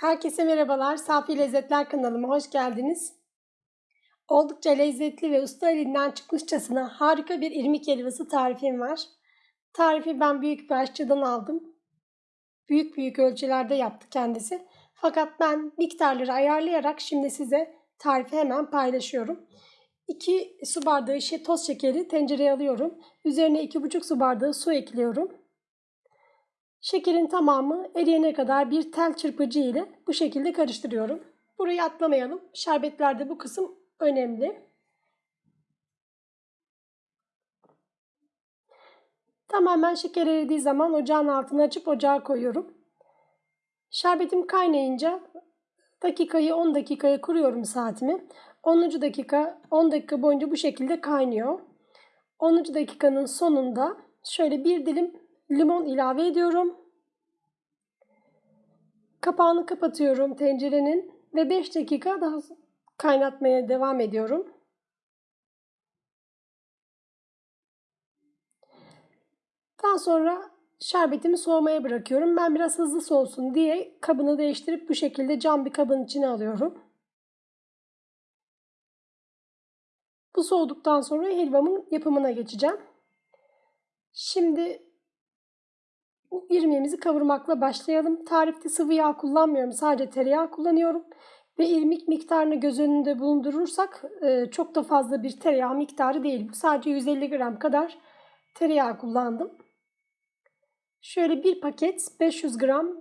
Herkese merhabalar. Safi Lezzetler kanalıma hoş geldiniz. Oldukça lezzetli ve usta elinden çıkmışçasına harika bir irmik helvası tarifim var. Tarifi ben büyük bir aşçıdan aldım. Büyük büyük ölçülerde yaptı kendisi. Fakat ben miktarları ayarlayarak şimdi size tarifi hemen paylaşıyorum. 2 su bardağı toz şekeri tencereye alıyorum. Üzerine 2,5 su bardağı su ekliyorum. Şekerin tamamı eriyene kadar bir tel çırpıcı ile bu şekilde karıştırıyorum. Burayı atlamayalım. Şerbetlerde bu kısım önemli. Tamamen şeker eridiği zaman ocağın altını açıp ocağa koyuyorum. Şerbetim kaynayınca dakikayı 10 dakikaya kuruyorum saatimi. 10. dakika 10 dakika boyunca bu şekilde kaynıyor. 10. dakikanın sonunda şöyle bir dilim limon ilave ediyorum. Kapağını kapatıyorum tencerenin ve 5 dakika daha kaynatmaya devam ediyorum. Daha sonra şerbetimi soğumaya bırakıyorum. Ben biraz hızlı soğusun diye kabını değiştirip bu şekilde cam bir kabın içine alıyorum. Bu soğuduktan sonra helvamın yapımına geçeceğim. Şimdi irmiğimizi kavurmakla başlayalım. Tarifte sıvı yağ kullanmıyorum. Sadece tereyağı kullanıyorum. Ve irmik miktarını göz önünde bulundurursak e, çok da fazla bir tereyağı miktarı değil. Sadece 150 gram kadar tereyağı kullandım. Şöyle bir paket 500 gram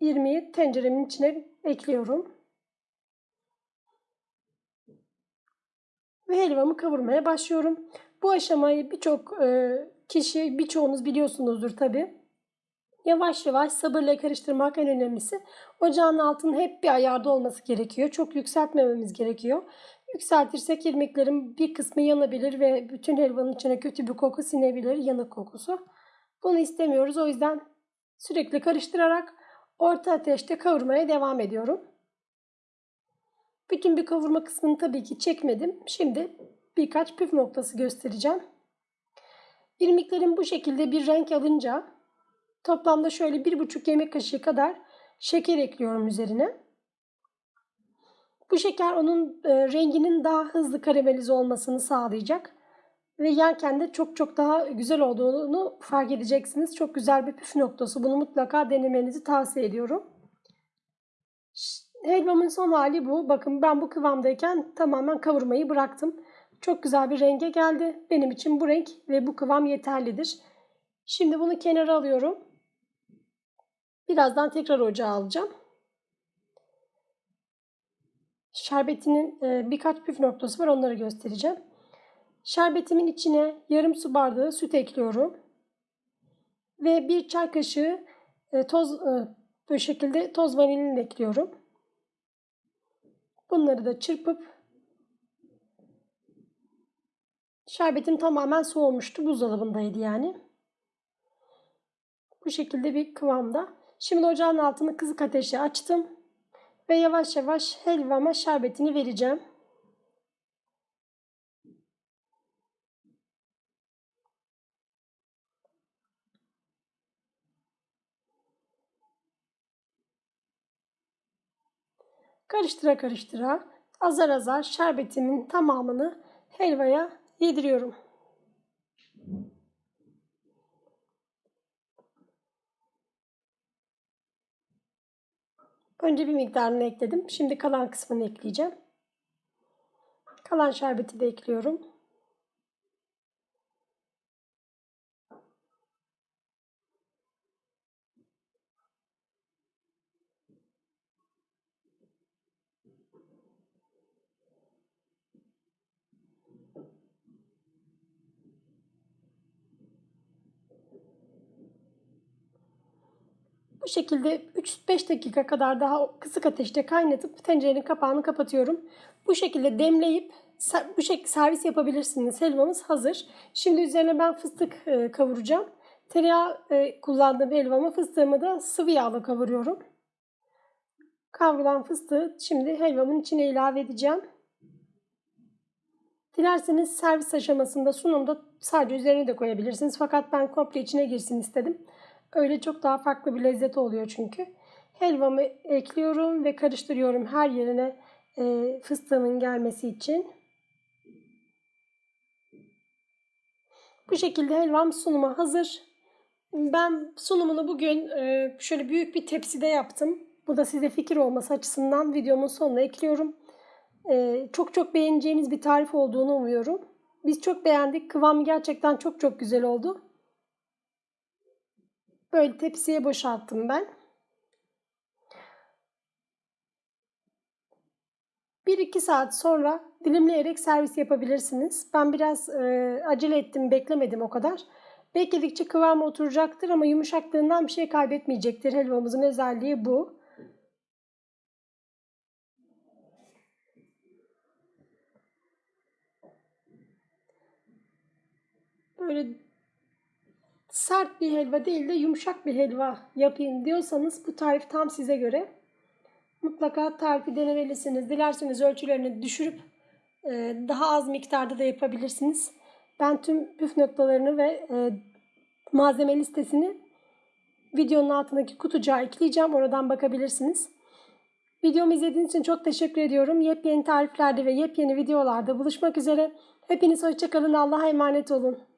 irmiği tenceremin içine ekliyorum. Ve helvamı kavurmaya başlıyorum. Bu aşamayı birçok e, kişi, birçoğunuz biliyorsunuzdur tabi. Yavaş yavaş sabırla karıştırmak en önemlisi. Ocağın altının hep bir ayarda olması gerekiyor. Çok yükseltmememiz gerekiyor. Yükseltirsek irmiklerin bir kısmı yanabilir ve bütün helvanın içine kötü bir koku sinebilir, yanık kokusu. Bunu istemiyoruz. O yüzden sürekli karıştırarak orta ateşte kavurmaya devam ediyorum. Bütün bir kavurma kısmını tabii ki çekmedim. Şimdi birkaç püf noktası göstereceğim. İrmiklerin bu şekilde bir renk alınca Toplamda şöyle bir buçuk yemek kaşığı kadar şeker ekliyorum üzerine. Bu şeker onun e, renginin daha hızlı karamelize olmasını sağlayacak. Ve yerken de çok çok daha güzel olduğunu fark edeceksiniz. Çok güzel bir püf noktası. Bunu mutlaka denemenizi tavsiye ediyorum. Helvamın son hali bu. Bakın ben bu kıvamdayken tamamen kavurmayı bıraktım. Çok güzel bir renge geldi. Benim için bu renk ve bu kıvam yeterlidir. Şimdi bunu kenara alıyorum. Birazdan tekrar ocağa alacağım. Şerbetinin e, birkaç püf noktası var onları göstereceğim. Şerbetimin içine yarım su bardağı süt ekliyorum. Ve bir çay kaşığı e, toz e, bu şekilde toz vanilin ekliyorum. Bunları da çırpıp şerbetim tamamen soğumuştu. Buzdolabındaydı yani. Bu şekilde bir kıvamda. Şimdi ocağın altını kızık ateşe açtım. Ve yavaş yavaş helvama şerbetini vereceğim. Karıştıra karıştıra azar azar şerbetimin tamamını helvaya yediriyorum. Önce bir miktarını ekledim. Şimdi kalan kısmını ekleyeceğim. Kalan şerbeti de ekliyorum. Bu şekilde 3-5 dakika kadar daha kısık ateşte kaynatıp tencerenin kapağını kapatıyorum. Bu şekilde demleyip bu şekilde servis yapabilirsiniz. Helvamız hazır. Şimdi üzerine ben fıstık e, kavuracağım. Tereyağı e, kullandığım helvamı fıstığımı da sıvı yağla kavuruyorum. Kavrulan fıstığı şimdi helvamın içine ilave edeceğim. Dilerseniz servis aşamasında sunumda sadece üzerine de koyabilirsiniz. Fakat ben komple içine girsin istedim. Öyle çok daha farklı bir lezzet oluyor çünkü. helvamı ekliyorum ve karıştırıyorum her yerine e, fıstığımın gelmesi için. Bu şekilde helvam sunuma hazır. Ben sunumunu bugün e, şöyle büyük bir tepside yaptım. Bu da size fikir olması açısından videomun sonuna ekliyorum. E, çok çok beğeneceğiniz bir tarif olduğunu umuyorum. Biz çok beğendik. Kıvamı gerçekten çok çok güzel oldu. Böyle tepsiye boşalttım ben. 1-2 saat sonra dilimleyerek servis yapabilirsiniz. Ben biraz e, acele ettim, beklemedim o kadar. Bekledikçe kıvamı oturacaktır ama yumuşaklığından bir şey kaybetmeyecektir. Helvamızın özelliği bu. Böyle sert bir helva değil de yumuşak bir helva yapayım diyorsanız bu tarif tam size göre. Mutlaka tarifi denemelisiniz. Dilerseniz ölçülerini düşürüp e, daha az miktarda da yapabilirsiniz. Ben tüm püf noktalarını ve e, malzeme listesini videonun altındaki kutucuğa ekleyeceğim. Oradan bakabilirsiniz. Videomu izlediğiniz için çok teşekkür ediyorum. Yepyeni tariflerde ve yepyeni videolarda buluşmak üzere. Hepiniz hoşçakalın. Allah'a emanet olun.